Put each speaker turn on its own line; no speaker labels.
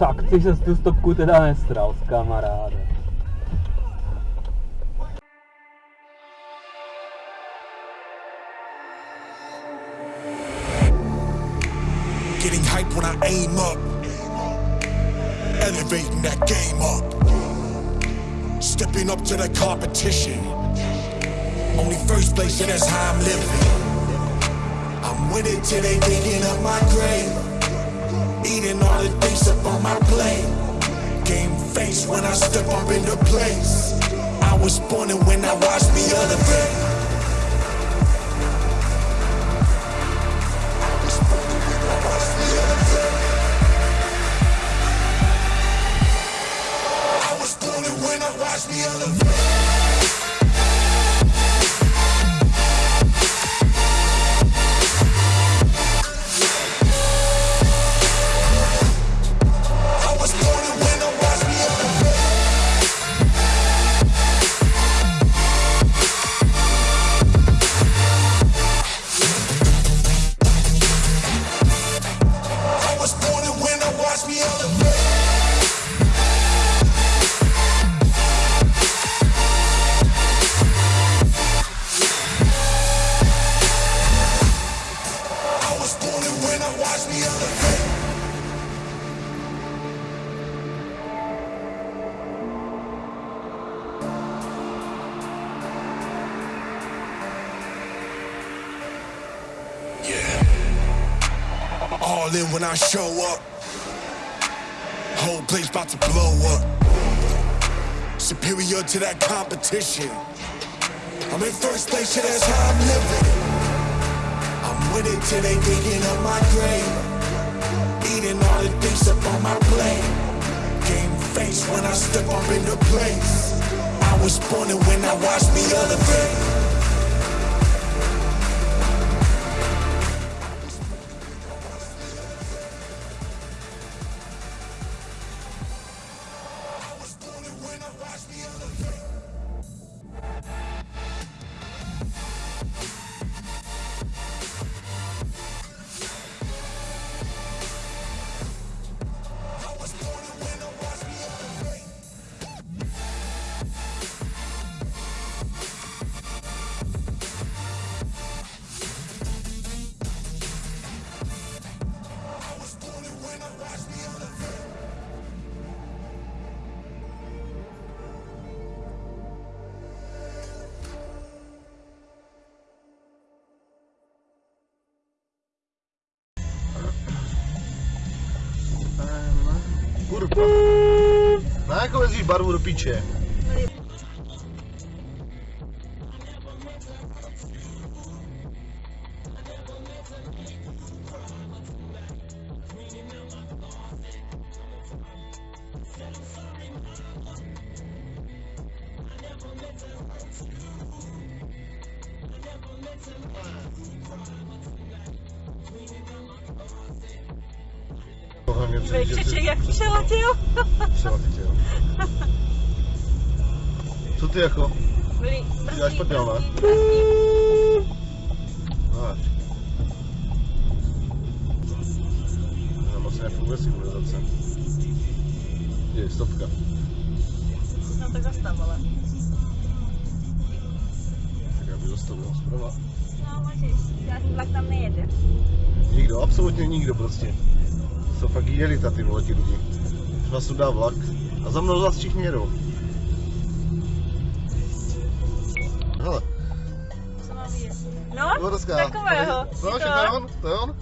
Se tu stopku teda nestral, kamaráde.
Getting hype when I aim up. Elevating that game up. Stepping up to the competition. Only first place, and that's how I'm living. I'm it till they digging up my grave. Eating all the things up on my plate. Game face when I step up into place. I was born and when I watched me elevate. All in when I show up. Whole place about to blow up. Superior to that competition. I'm in first place, yeah, that's how I'm living. I'm with it till they digging up my grave. Eating all the things up on my plate. Game face when I step up into place. I was born and when I watched me elevate.
Kurva. Na jakou jezdíš barvu do piče? Hlavně celý, že
Vejčeček
ty-
jak přeletěl.
Přeletěl. Co ty jako?
Byli
Děláš prdel, ne? No. Tam asi nefunguje signalizace. Je, stopka.
No tak zastav, ale.
Tak já bych zastavil zprava.
No můžeš, žádný vlak tam nejede.
Nikdo, absolutně nikdo prostě. Jsou fakt jelita ty vole ti lidi. Třeba sudá vlak a za mnou zase všichni jedou. Hele?
No, takového.
No,
Je
to je on, to je on.